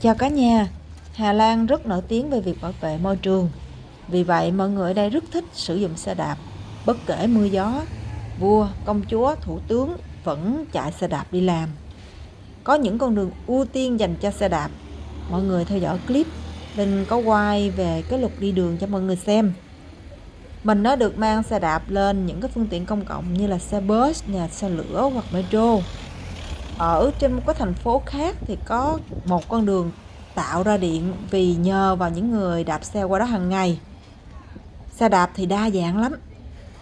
Chào cả nhà, Hà Lan rất nổi tiếng về việc bảo vệ môi trường. Vì vậy mọi người ở đây rất thích sử dụng xe đạp. Bất kể mưa gió, vua, công chúa, thủ tướng vẫn chạy xe đạp đi làm. Có những con đường ưu tiên dành cho xe đạp. Mọi người theo dõi clip, Linh có quay về cái luật đi đường cho mọi người xem. Mình nó được mang xe đạp lên những cái phương tiện công cộng như là xe bus, nhà xe lửa hoặc metro ở trên một cái thành phố khác thì có một con đường tạo ra điện vì nhờ vào những người đạp xe qua đó hàng ngày. Xe đạp thì đa dạng lắm.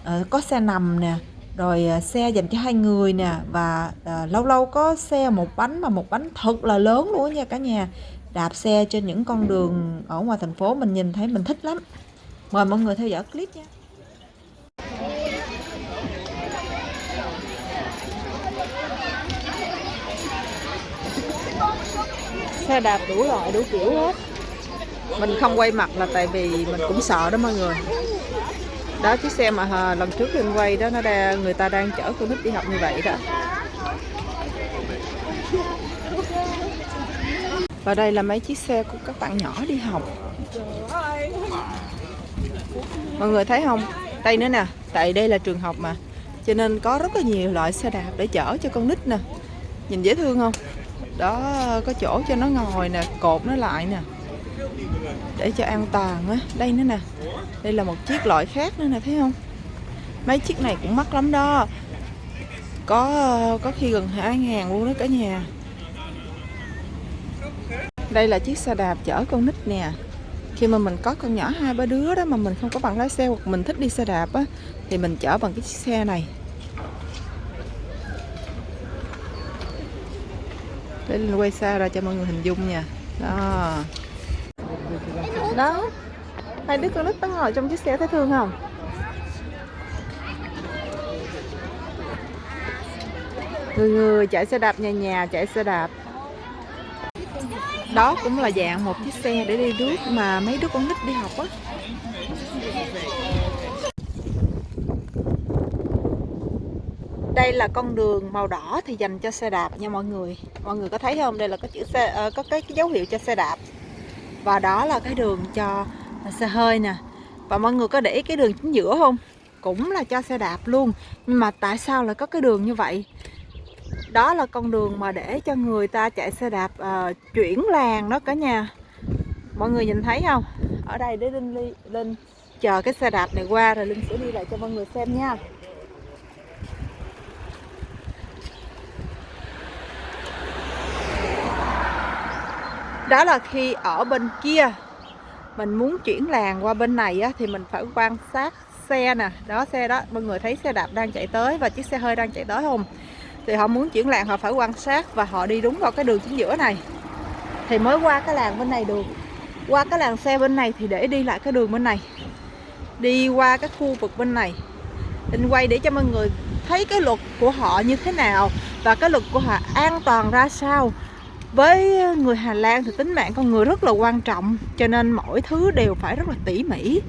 Ờ, có xe nằm nè rồi ờ, xe dành cho hai người nè và à, lâu lâu có xe một bánh mà một bánh thật là lớn luôn nha cả nhà. Đạp xe trên những con đường ở ngoài thành phố mình nhìn thấy mình thích lắm. Mời mọi người theo dõi clip nha. Xe đạp đủ loại, đủ kiểu hết. Mình không quay mặt là tại vì mình cũng sợ đó mọi người. Đó, chiếc xe mà hờ lần trước mình quay đó, nó đang người ta đang chở con nít đi học như vậy đó. Và đây là mấy chiếc xe của các bạn nhỏ đi học. Mọi người thấy không? Đây nữa nè, tại đây là trường học mà. Cho nên có rất là nhiều loại xe đạp để chở cho con nít nè. Nhìn dễ thương không? Đó, có chỗ cho nó ngồi nè, cột nó lại nè. Để cho an toàn á. Đây nữa nè. Đây là một chiếc loại khác nữa nè, thấy không? Mấy chiếc này cũng mắc lắm đó. Có có khi gần hai ngàn luôn đó cả nhà. Đây là chiếc xe đạp chở con nít nè. Khi mà mình có con nhỏ hai ba đứa đó mà mình không có bằng lái xe hoặc mình thích đi xe đạp á, thì mình chở bằng cái chiếc xe này. Để quay xa ra cho mọi người hình dung nha. Đó. Đó. Hai đứa con nít nó ngồi trong chiếc xe thấy thương không? Người người chạy xe đạp, nhà nhà chạy xe đạp. Đó cũng là dạng một chiếc xe để đi rước mà mấy đứa con nít đi học á. Đây là con đường màu đỏ thì dành cho xe đạp nha mọi người. Mọi người có thấy không? Đây là có chữ xe uh, có cái, cái dấu hiệu cho xe đạp. Và đó là cái đường cho xe hơi nè. Và mọi người có để ý cái đường chính giữa không? Cũng là cho xe đạp luôn. Nhưng mà tại sao lại có cái đường như vậy? Đó là con đường mà để cho người ta chạy xe đạp uh, chuyển làng đó cả nhà. Mọi người nhìn thấy không? Ở đây để linh linh chờ cái xe đạp này qua rồi linh sẽ đi lại cho mọi người xem nha. Đó là khi ở bên kia. Mình muốn chuyển làng qua bên này á, thì mình phải quan sát xe nè. Đó xe đó mọi người thấy xe đạp đang chạy tới và chiếc xe hơi đang chạy tới không? Thì họ muốn chuyển làng họ phải quan sát và họ đi đúng vào cái đường chính giữa này. Thì mới qua cái làng bên này được. Qua cái làng xe bên này thì để đi lại cái đường bên này. Đi qua cái khu vực bên này. Mình quay để cho mọi người thấy cái luật của họ như thế nào và cái luật của họ an toàn ra sao với người Hà Lan thì tính mạng con người rất là quan trọng cho nên mỗi thứ đều phải rất là tỉ mỉ.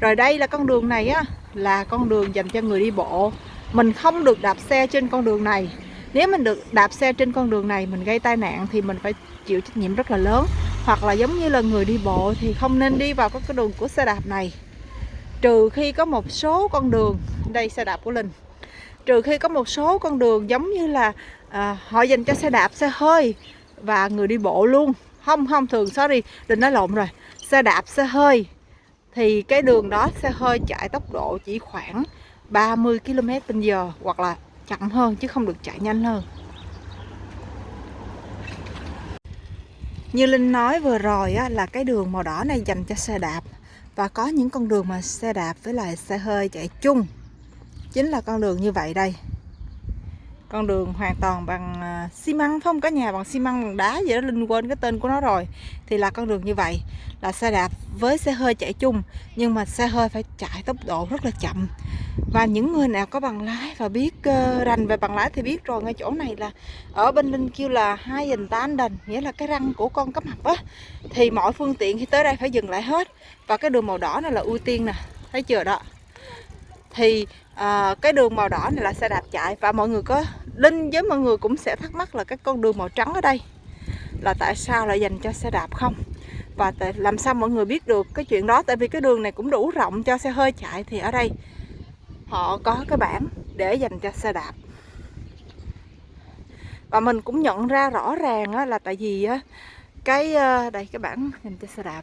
Rồi đây là con đường này á là con đường dành cho người đi bộ. Mình không được đạp xe trên con đường này. Nếu mình được đạp xe trên con đường này mình gây tai nạn thì mình phải chịu trách nhiệm rất là lớn. Hoặc là giống như là người đi bộ thì không nên đi vào các cái đường của xe đạp này. Trừ khi có một số con đường đây xe đạp của Linh. Trừ khi có một số con đường giống như là à, họ dành cho xe đạp xe hơi và người đi bộ luôn. Không không thường sorry đừng nói lộn rồi. Xe đạp xe hơi. Thì cái đường đó xe hơi chạy tốc độ chỉ khoảng 30 km h hoặc là chậm hơn chứ không được chạy nhanh hơn. Như Linh nói vừa rồi á, là cái đường màu đỏ này dành cho xe đạp. Và có những con đường mà xe đạp với lại xe hơi chạy chung. Chính là con đường như vậy đây con đường hoàn toàn bằng à, xi măng không? Có nhà bằng xi măng bằng đá vậy đó linh quên cái tên của nó rồi. Thì là con đường như vậy là xe đạp với xe hơi chạy chung nhưng mà xe hơi phải chạy tốc độ rất là chậm. Và những người nào có bằng lái và biết uh, rành về bằng lái thì biết rồi ngay chỗ này là ở bên linh kêu là hai dành tám đền nghĩa là cái răng của con cắp mặt á. Thì mọi phương tiện khi tới đây phải dừng lại hết. Và cái đường màu đỏ này là ưu tiên nè thấy chưa đó? Thì à, cái đường màu đỏ này là xe đạp chạy và mọi người có linh với mọi người cũng sẽ thắc mắc là cái con đường màu trắng ở đây là tại sao lại dành cho xe đạp không? Và tại, làm sao mọi người biết được cái chuyện đó? Tại vì cái đường này cũng đủ rộng cho xe hơi chạy thì ở đây họ có cái bảng để dành cho xe đạp. Và mình cũng nhận ra rõ ràng á, là tại vì á, cái ờ, đây cái bảng dành cho xe đạp.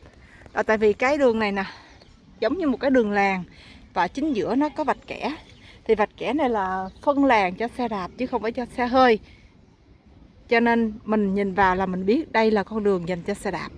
Là tại vì cái đường này nè giống như một cái đường làng và chính giữa nó có vạch kẻ thì vạch kẻ này là phân làng cho xe đạp chứ không phải cho xe hơi. Cho nên mình nhìn vào là mình biết đây là con đường dành cho xe đạp.